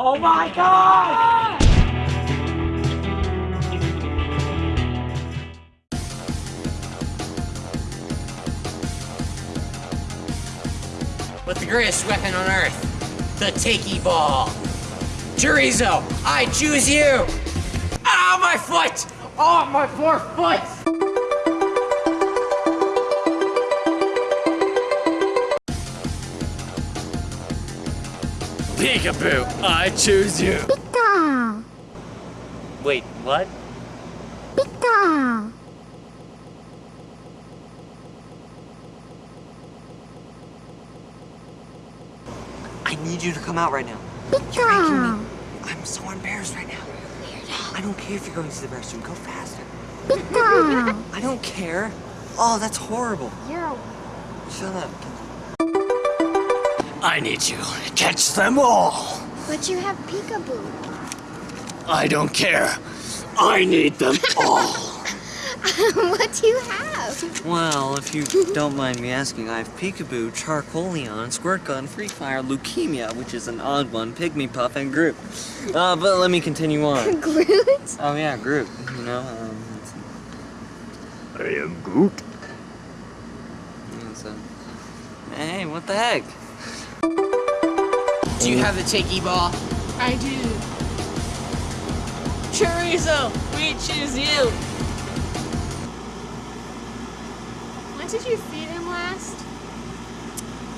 Oh my god! With the greatest weapon on Earth, the Takey Ball. Chorizo, I choose you! Ow, my foot! Oh, my poor foot! Peekaboo, I choose you. Pika! Wait, what? Pika! I need you to come out right now. You're making me. I'm so embarrassed right now. I don't care if you're going to the restroom. Go faster. Pika! I don't care. Oh, that's horrible. You're Shut up. I need you to catch them all. But you have peekaboo. I don't care. I need them all. what do you have? Well, if you don't mind me asking, I have Peekaboo, Charcoalion, Squirt Gun, Free Fire, Leukemia, which is an odd one, Pygmy Puff, and Groot. Uh, but let me continue on. Groot? Oh yeah, Groot. You know, um, it's, I am Groot. it's, hey, what the heck? Do you have the Takey Ball? I do. Chorizo, we choose you. When did you feed him last?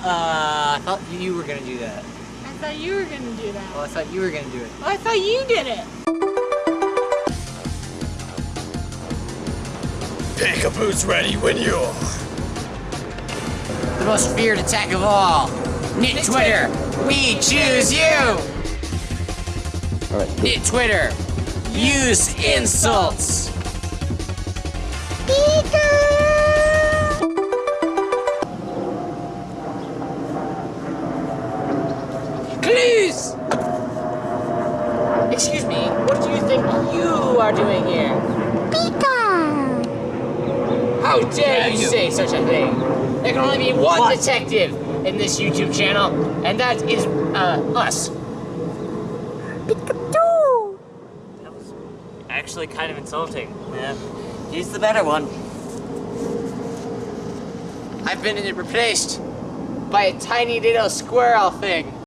Uh, I thought you were gonna do that. I thought you were gonna do that. Well, I thought you were gonna do it. Oh, I thought you did it. Peekaboo's ready when you are. The most feared attack of all. Knit Twitter, we choose you! Knit Twitter, use insults! Clues! Excuse me, what do you think you are doing here? Pika! How dare you say such a thing? There can only be one detective in this YouTube channel, and that is, uh, us. Pikachu! That was actually kind of insulting. Yeah, he's the better one. I've been replaced by a tiny little squirrel thing.